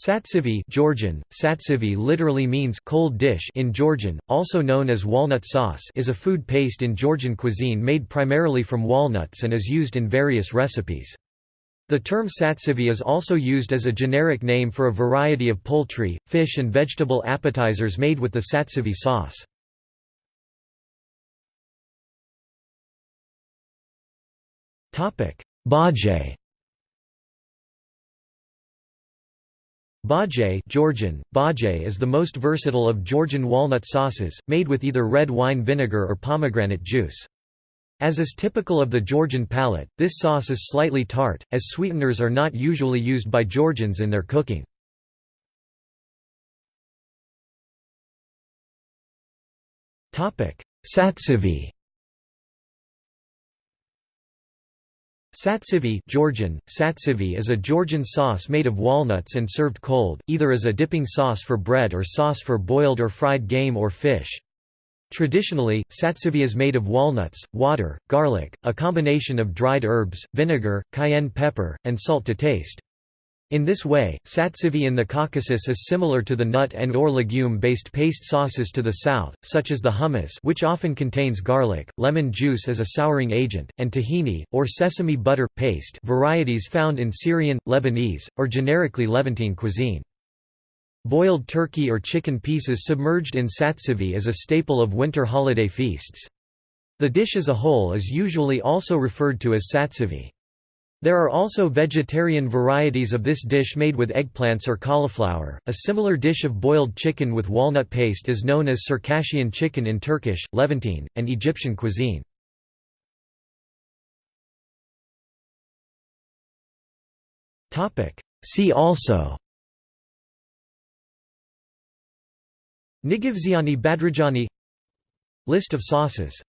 Satsivi Georgian, satsivi literally means cold dish in Georgian, also known as walnut sauce is a food paste in Georgian cuisine made primarily from walnuts and is used in various recipes. The term satsivi is also used as a generic name for a variety of poultry, fish and vegetable appetizers made with the satsivi sauce. Bazhe Bazhe Georgian, bazhe is the most versatile of Georgian walnut sauces, made with either red wine vinegar or pomegranate juice. As is typical of the Georgian palate, this sauce is slightly tart, as sweeteners are not usually used by Georgians in their cooking. Satsivi Satsivi Georgian, satsivi is a Georgian sauce made of walnuts and served cold, either as a dipping sauce for bread or sauce for boiled or fried game or fish. Traditionally, satsivi is made of walnuts, water, garlic, a combination of dried herbs, vinegar, cayenne pepper, and salt to taste. In this way, satsivi in the Caucasus is similar to the nut and or legume-based paste sauces to the south, such as the hummus which often contains garlic, lemon juice as a souring agent, and tahini, or sesame butter, paste varieties found in Syrian, Lebanese, or generically Levantine cuisine. Boiled turkey or chicken pieces submerged in satsivi is a staple of winter holiday feasts. The dish as a whole is usually also referred to as satsivi. There are also vegetarian varieties of this dish made with eggplants or cauliflower. A similar dish of boiled chicken with walnut paste is known as Circassian chicken in Turkish, Levantine, and Egyptian cuisine. Topic: See also Nigvziani Badrijani List of sauces